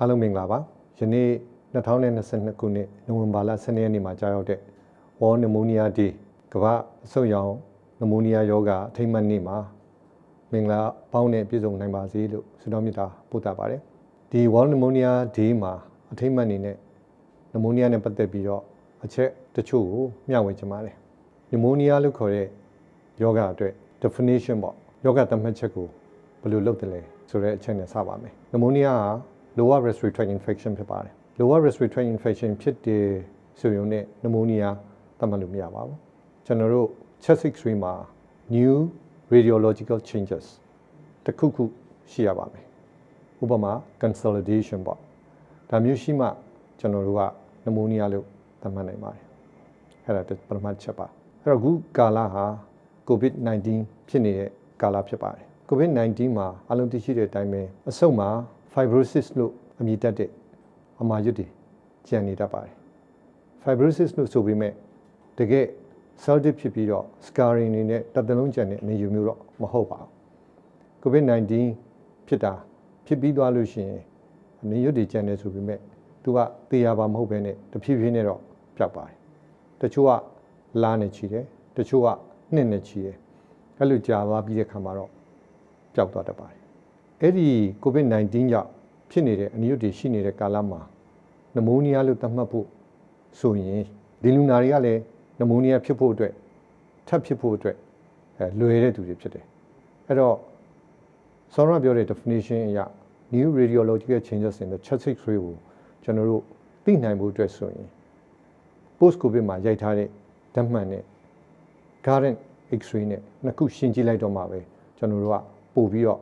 အားလုံးမင်္ဂလာပါယနေ့2022ခုနှစ်နိုဝင်ဘာလ12ရက်နေ့မှာကြာရောက်တဲ့ World Pneumonia Day ကမ္ဘာအဆုတ်ရောင်နမိုနီးယားယောဂအထိမ့်မှတ်နေ့မှာမင်္ဂလာပေါင်းနဲ့ပြည့်စုံနိုင်ပါစေလို့ဆုတောင်းမေတ္တာပို့သပါတယ်ဒီ World Pneumonia Day မှာအထိမ့်မှတ်အနေနဲ့နမိုနီးယားနဲ့ပတ်သက်ပြီးတော့အချက်တချို့ကိုမျှဝေချင်ပါတယ်နမိုနီးယားလို့ခေါ်တဲ့ယောဂအတွက် definition ပေါ့ယောဂသတ်မှတ်ချက်ကိုဘယ်လိုလုပ်တယ်လဲဆိုတဲ့အချက်နဲ့စပါမယ်နမိုနီးယားက lower respiratory tract infection ဖြစ်ပါတယ် lower respiratory tract infection ဖြစ်တယ်ဆိုရုံနဲ့ pneumonia သတ်မှတ်လို့မရပါဘူးကျွန်တော်တို့ chest x-ray မှာ new radiological changes တစ်ခုခုရှိရပါမယ်ဥပမာ consolidation ပေါ့ဒါမျိုးရှိမှကျွန်တော်တို့က pneumonia လို့သတ်မှတ်နိုင်ပါတယ်အဲ့ဒါပထမချက်ပါအဲ့တော့အခုကာလဟာ covid-19 ဖြစ်နေတဲ့ကာလဖြစ်ပါတယ် covid-19 မှာအလုံးသိရှိတဲ့အတိုင်းပဲအဆုတ်မှာ fibrosis လို့အမည်တက်တဲ့အမာရွတ်တွေကျန်နေတတ်ပါတယ် fibrosis လို့ဆိုပေမဲ့တကယ် cell death ဖြစ်ပြီးတော့ scarring နေနဲ့တစ်သလုံးကျန်တဲ့အနေယူမျိုးတော့မဟုတ်ပါဘူး covid-19 ဖြစ်တာဖြစ်ပြီးသွားလို့ရှိရင်အနေရွတ်တွေကျန်နေဆိုပေမဲ့သူကသေရပါမဟုတ်ဘဲနဲ့တဖြည်းဖြည်းနဲ့တော့ပျောက်ပါတယ်တချို့ကလာနေချီတယ်တချို့ကနှစ်နဲ့ချီတယ်အဲ့လိုကြာသွားပြီးတဲ့ခါမှာတော့ပျောက်သွားတတ်ပါတယ် အဲ့ဒီ covid-19 ကြောင့်ဖြစ်နေတဲ့အနိယုတ်တွေရှိနေတဲ့ကာလမှာနမိုးနီးယားလို့သတ်မှတ်ဖို့ဆိုရင်ဒီလူနာတွေကလည်းနမိုးနီးယားဖြစ်ဖို့အတွက်ထပ်ဖြစ်ဖို့အတွက်အဲလွယ်တဲ့သူတွေဖြစ်တယ်အဲ့တော့ဆောရပြောတဲ့ definition အရ new radiological changes in the chest x-ray ကိုကျွန်တော်တို့သိနိုင်ဖို့အတွက်ဆိုရင် post covid မှာရိုက်ထားတဲ့ဓာတ်မှန်နဲ့ current x-ray နဲ့နှစ်ခုရှင်းကြည့်လိုက်တော့မှပဲကျွန်တော်တို့ကပို့ပြီးတော့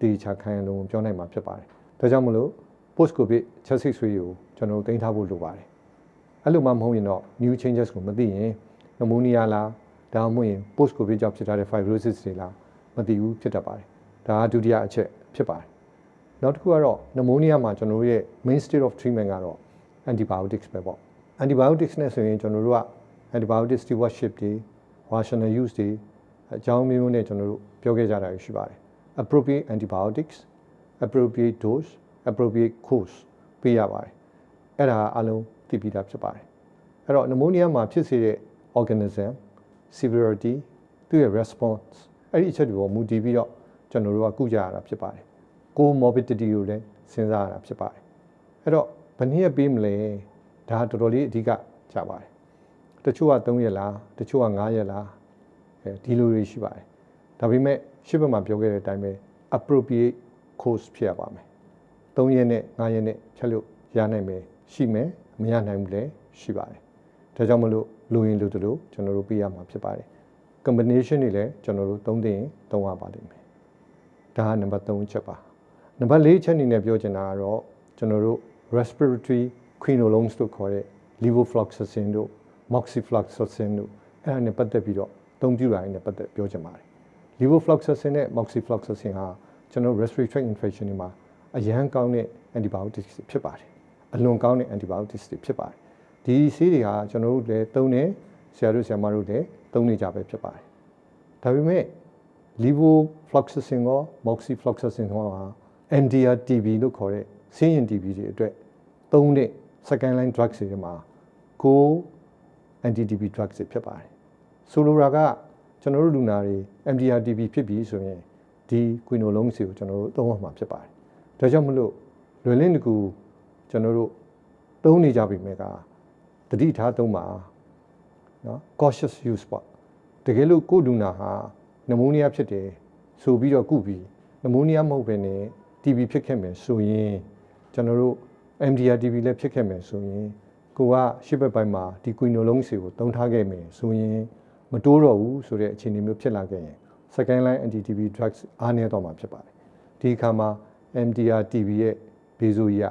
တေချာခိုင်လုံးပြောနိုင်မှာဖြစ်ပါတယ်ဒါကြောင့်မလို့ post covid chest x-ray ကိုကျွန်တော်တို့တင်ထားဖို့လိုပါတယ်အဲ့လိုမှမဟုတ်ရင်တော့ new changes ကိုမသိရင် pneumonia လားဒါမှမဟုတ်ရင် post covid ကြောင့်ဖြစ်ထားတဲ့ fibrosis တွေလားမသိဘူးဖြစ်တတ်ပါတယ်ဒါကဒုတိယအချက်ဖြစ်ပါတယ်နောက်တစ်ခုကတော့ pneumonia မှာကျွန်တော်တို့ရဲ့ main state of treatment ကတော့ antibiotics ပဲပေါ့ antibiotics နဲ့ဆိုရင်ကျွန်တော်တို့က antibiotic stewardship တွေ rational use တွေအကြောင်းမျိုးမျိုးနဲ့ကျွန်တော်တို့ပြောခဲ့ကြတာရှိပါတယ် appropriate antibiotics appropriate dose appropriate course ပေးရပါတယ်အဲ့ဒါအလုံးသိပြီးသားဖြစ်ပါတယ်အဲ့တော့ pneumonia မှာဖြစ်စေတဲ့ organism severity သူ့ရဲ့ response အဲ့ဒီအချက်တွေပေါ်မူတည်ပြီးတော့ကျွန်တော်တို့ကကုကြရတာဖြစ်ပါတယ် comorbidity ကိုလည်းစဉ်းစားရတာဖြစ်ပါတယ်အဲ့တော့ဘယ်နည်းပေးမလဲဒါတော်တော်လေးအဓိကကြပါတယ်တချို့က3ရက်လားတချို့က5ရက်လားအဲဒီလိုတွေရှိပါတယ်ဒါပေမဲ့ ရှစ်ဘက်မှာပြောခဲ့တဲ့အတိုင်းပဲ appropriate course ဖြစ်ရပါမယ်3ရက်နဲ့5ရက်နဲ့ဖြတ်လို့ရနိုင်မယ်ရှိမယ်မရနိုင်ဘူးလည်းရှိပါတယ်ဒါကြောင့်မလို့လူရင်လူတို့ကျွန်တော်တို့ပြရမှာဖြစ်ပါတယ် combination တွေလည်းကျွန်တော်တို့သုံးသိရင်သုံးရပါလိမ့်မယ်ဒါကနံပါတ်3ချက်ပါနံပါတ်4ချက်အနေနဲ့ပြောချင်တာကတော့ကျွန်တော်တို့ respiratory quinolones လို့ခေါ်တဲ့ levofloxacin တို့ moxifloxacin တို့အဲ့ဒါနဲ့ပတ်သက်ပြီးတော့အသုံးပြုတာနဲ့ပတ်သက်ပြောချင်ပါတယ် levofloxacin နဲ့ moxifloxacin ဟာကျွန်တော် respiratory tract infection တွေမှာအရန်ကောင်းတဲ့ antibiotics ဖြစ်ပါတယ်အလွန်ကောင်းတဲ့ antibiotics တွေဖြစ်ပါတယ်ဒီဆေးတွေဟာကျွန်တော်တို့လည်းသုံးတယ်ဆရာတို့ဆရာမတို့လည်းသုံးနေကြပဲဖြစ်ပါတယ်ဒါပေမဲ့ levofloxacin ရော moxifloxacin ရောဟာ MDR TB လို့ခေါ်တဲ့ဆေးရင် TB တွေအတွက်သုံးတဲ့ second line drugs တွေမှာကို anti TB drugs တွေဖြစ်ပါတယ်ဆိုလိုတာက ကျွန်တော်တို့လူနာတွေ MDR TB ဖြစ်ပြီဆိုရင်ဒီကွီနိုလုံးစီကိုကျွန်တော်တို့သုံးရမှာဖြစ်ပါတယ်ဒါကြောင့်မလို့လွယ်လင်းတကူကျွန်တော်တို့သုံးနေကြပြီမဲ့ကတတိထားသုံးပါနော် cautious use ပေါ့တကယ်လို့ကိုလူနာဟာနမိုးနီးယားဖြစ်တယ်ဆိုပြီးတော့ကုပြီးနမိုးနီးယားမဟုတ်ဘဲနဲ့ TB ဖြစ်ခဲ့မယ်ဆိုရင်ကျွန်တော်တို့ MDR TB လည်းဖြစ်ခဲ့မယ်ဆိုရင်ကိုကရှစ်ဘက်ပိုင်းမှာဒီကွီနိုလုံးစီကိုတုံးထားခဲ့မယ်ဆိုရင် မတိုးတော့ဘူးဆိုတဲ့အခြေအနေမျိုးဖြစ်လာခဲ့ရင် second line anti TB drugs အားနည်းတော့မှာဖြစ်ပါတယ်ဒီအခါမှာ MDR TB ရဲ့ဘေးဆိုးရ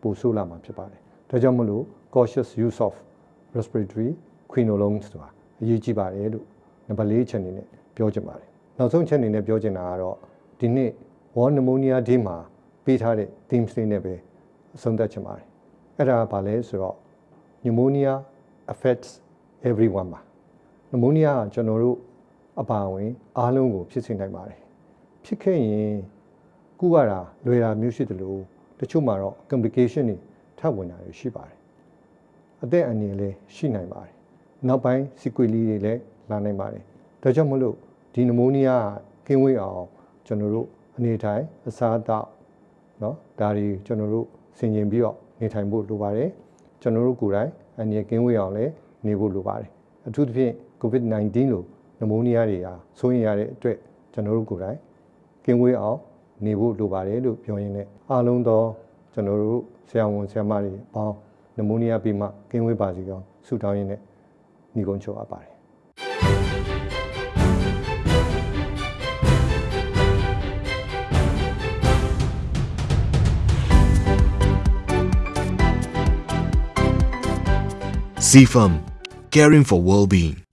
ပိုဆိုးလာမှာဖြစ်ပါတယ်ဒါကြောင့်မလို့ cautious use of respiratory quinolones ဆိုတာအရေးကြီးပါတယ်လို့နံပါတ်၄ချက်အနေနဲ့ပြောချင်ပါတယ်နောက်ဆုံးချက်အနေနဲ့ပြောချင်တာကတော့ဒီနေ့ World Pneumonia Day မှာပေးထားတဲ့ themes တွေနဲ့ပဲအဆုံးသတ်ချင်ပါတယ်အဲ့ဒါကဘာလဲဆိုတော့ pneumonia affects everyone ပါ pneumonia ကကျွန်တော်တို့အပါဝင်အားလုံးကိုဖြစ်စေနိုင်ပါတယ်ဖြစ်ခဲ့ရင်ကုရတာလွယ်တာမျိုးရှိတယ်လို့တ ချို့မှာတော့ complication တွေထပ်ဝင်တာတွေရှိပါတယ်အသက်အန္တရာယ်လည်းရှိနိုင်ပါတယ်နောက်ပိုင်း sequelae တွေလည်းလာနိုင်ပါတယ်ဒါကြောင့်မလို့ဒီနမိုးနီးယားကင်းဝေးအောင်ကျွန်တော်တို့အနေထိုင်အစားအသောက်เนาะဒါတွေကျွန်တော်တို့ဆင်ခြင်ပြီးတော့နေထိုင်ဖို့လိုပါတယ်ကျွန်တော်တို့ကိုယ်တိုင်အန္တရာယ်ကင်းဝေးအောင်လည်းနေဖို့လိုပါတယ် အထူးသဖြင့် COVID-19 လို့နမိုးနီးယားတွေဟာဆိုရင်ရတဲ့အတွက်ကျွန်တော်တို့ကိုယ်တိုင်ကင်းဝေးအောင်နေဖို့လိုပါတယ်လို့ပြောရင်းနဲ့အားလုံးသောကျွန်တော်တို့ဆရာဝန်ဆရာမတွေအပေါင်းနမိုးနီးယားပြီးမှကင်းဝေးပါစေကြောင်းဆုတောင်းရင်းနဲ့ညီကုန်းချုပ်အပ်ပါတယ် CFAM, caring for well-being.